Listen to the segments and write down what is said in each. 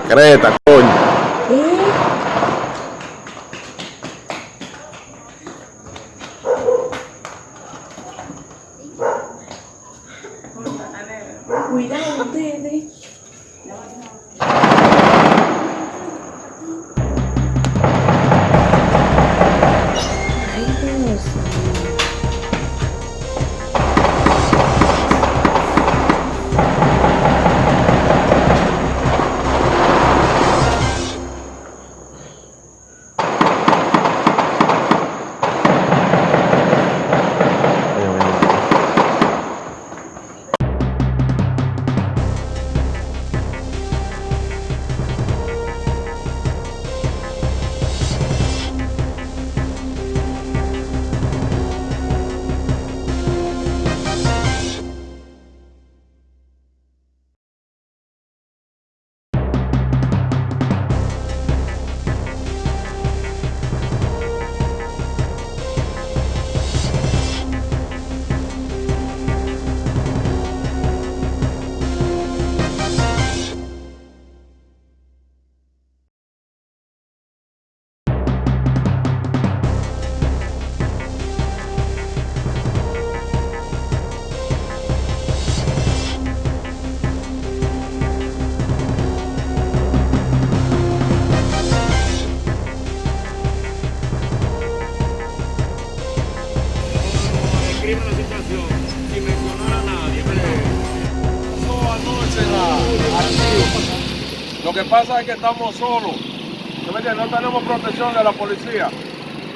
Creta, coño. Cuidado ustedes. Lo que pasa es que estamos solos. No tenemos protección de la policía.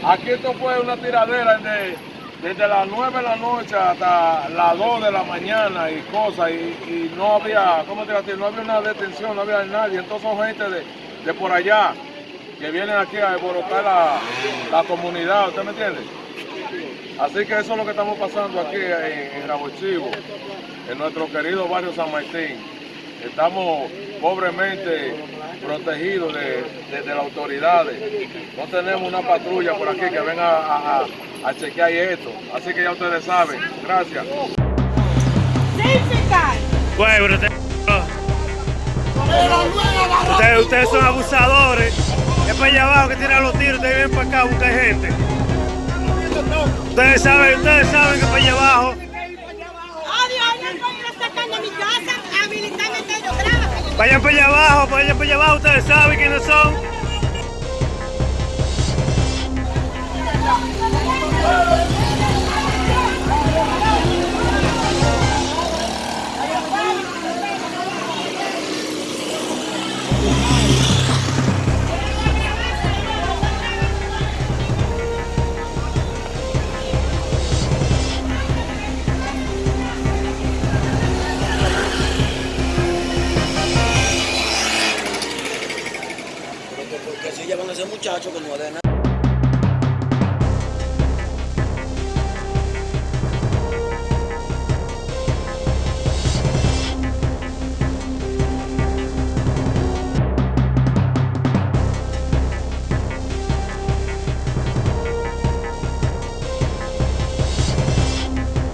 Aquí esto fue una tiradera de- desde las 9 de la noche hasta las 2 de la mañana y cosas. Y, no había, ¿cómo te digo? No había una detención, no había nadie. Entonces son gente de, de por allá que vienen aquí a alborotar la, la comunidad. ¿Usted me entiende? Así que eso es lo que estamos pasando aquí en, en Rabo Chivo, en nuestro querido barrio San Martín. Estamos pobremente protegidos de, de- de las autoridades. No tenemos una patrulla por aquí que venga a, chequear esto. Así que ya ustedes saben. Gracias. Ustedes, ustedes son abusadores. Es para allá abajo que tiran los tiros, ustedes vienen para acá a buscar gente. Ustedes saben, ustedes saben que para allá abajo. Vayan para allá abajo, vayan para allá abajo, ustedes saben quiénes son. मुझे चाचो बनवा देना